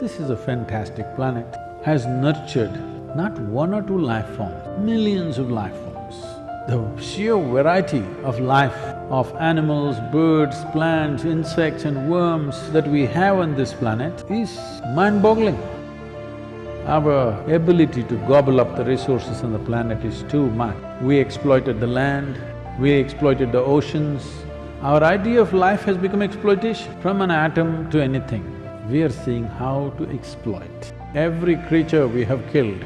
This is a fantastic planet, has nurtured not one or two life forms, millions of life forms. The sheer variety of life of animals, birds, plants, insects and worms that we have on this planet is mind-boggling. Our ability to gobble up the resources on the planet is too much. We exploited the land, we exploited the oceans. Our idea of life has become exploitation. From an atom to anything, we are seeing how to exploit. Every creature we have killed,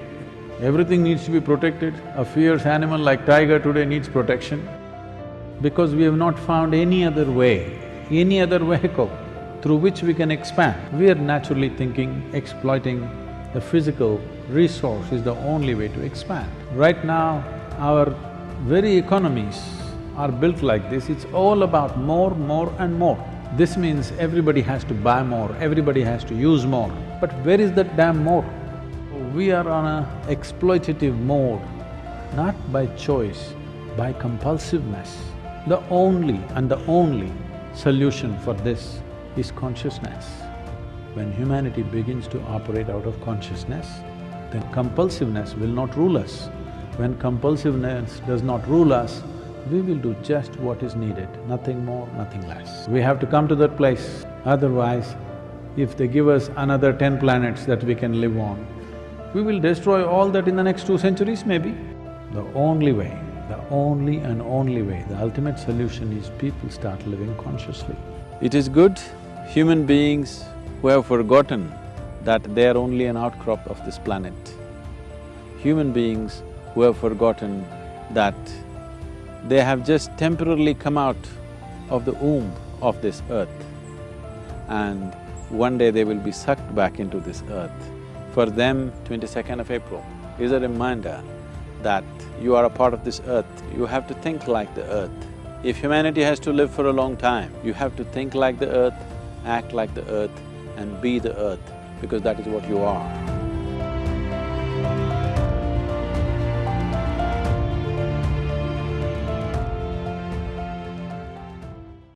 everything needs to be protected. A fierce animal like tiger today needs protection because we have not found any other way, any other vehicle through which we can expand. We are naturally thinking exploiting the physical resource is the only way to expand. Right now, our very economies are built like this, it's all about more, more and more. This means everybody has to buy more, everybody has to use more. But where is that damn more? We are on a exploitative mode, not by choice, by compulsiveness. The only and the only solution for this is consciousness. When humanity begins to operate out of consciousness, then compulsiveness will not rule us. When compulsiveness does not rule us, we will do just what is needed, nothing more, nothing less. We have to come to that place, otherwise if they give us another ten planets that we can live on, we will destroy all that in the next two centuries maybe. The only way, the only and only way, the ultimate solution is people start living consciously. It is good human beings who have forgotten that they are only an outcrop of this planet. Human beings who have forgotten that they have just temporarily come out of the womb of this earth and one day they will be sucked back into this earth. For them, twenty-second of April is a reminder that you are a part of this earth, you have to think like the earth. If humanity has to live for a long time, you have to think like the earth, act like the earth, and be the earth because that is what you are.